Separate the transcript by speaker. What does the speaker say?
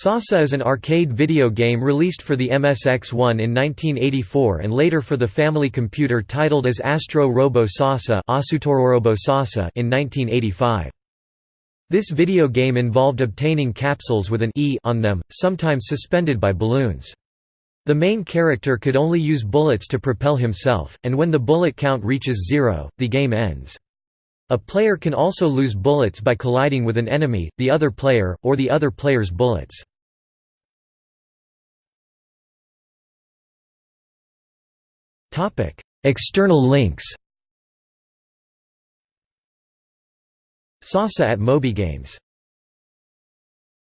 Speaker 1: Sasa is an arcade video game released for the MSX1 in 1984 and later for the family computer titled as Astro Robo Sasa in 1985. This video game involved obtaining capsules with an E on them, sometimes suspended by balloons. The main character could only use bullets to propel himself, and when the bullet count reaches zero, the game ends. A player can also lose bullets by colliding with an enemy, the other player, or the other player's bullets. External links Sasa at MobyGames